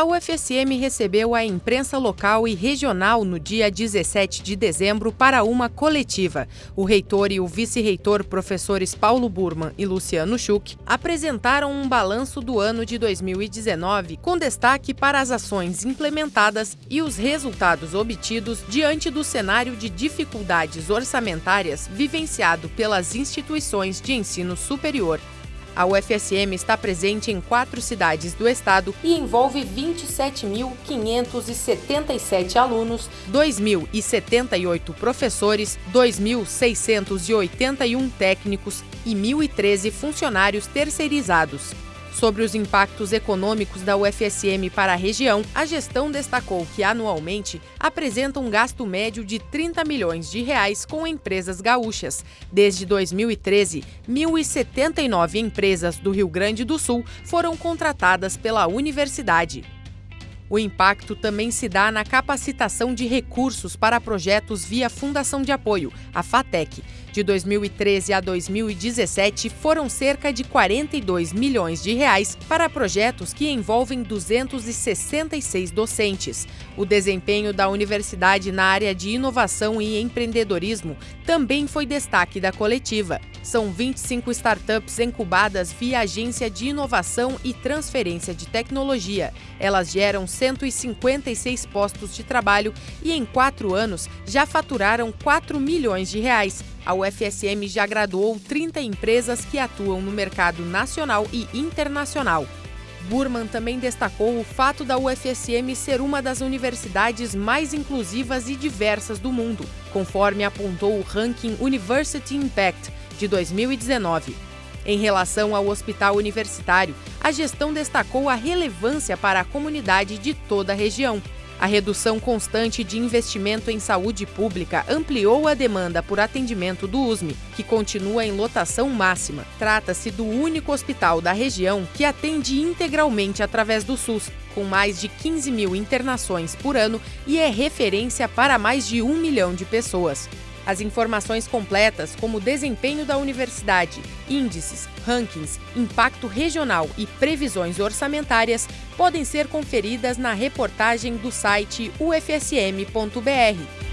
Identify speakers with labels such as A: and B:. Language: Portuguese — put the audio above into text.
A: A UFSM recebeu a imprensa local e regional no dia 17 de dezembro para uma coletiva. O reitor e o vice-reitor, professores Paulo Burman e Luciano Schuch, apresentaram um balanço do ano de 2019 com destaque para as ações implementadas e os resultados obtidos diante do cenário de dificuldades orçamentárias vivenciado pelas instituições de ensino superior. A UFSM está presente em quatro cidades do estado e envolve 27.577 alunos, 2.078 professores, 2.681 técnicos e 1.013 funcionários terceirizados. Sobre os impactos econômicos da UFSM para a região, a gestão destacou que anualmente apresenta um gasto médio de 30 milhões de reais com empresas gaúchas. Desde 2013, 1.079 empresas do Rio Grande do Sul foram contratadas pela universidade. O impacto também se dá na capacitação de recursos para projetos via Fundação de Apoio, a FATEC. De 2013 a 2017, foram cerca de 42 milhões de reais para projetos que envolvem 266 docentes. O desempenho da universidade na área de inovação e empreendedorismo também foi destaque da coletiva. São 25 startups incubadas via Agência de Inovação e Transferência de Tecnologia. Elas geram 156 postos de trabalho e, em quatro anos, já faturaram 4 milhões de reais. A UFSM já graduou 30 empresas que atuam no mercado nacional e internacional. Burman também destacou o fato da UFSM ser uma das universidades mais inclusivas e diversas do mundo, conforme apontou o ranking University Impact de 2019. Em relação ao hospital universitário, a gestão destacou a relevância para a comunidade de toda a região. A redução constante de investimento em saúde pública ampliou a demanda por atendimento do USME, que continua em lotação máxima. Trata-se do único hospital da região que atende integralmente através do SUS, com mais de 15 mil internações por ano e é referência para mais de um milhão de pessoas. As informações completas, como o desempenho da universidade, índices, rankings, impacto regional e previsões orçamentárias, podem ser conferidas na reportagem do site ufsm.br.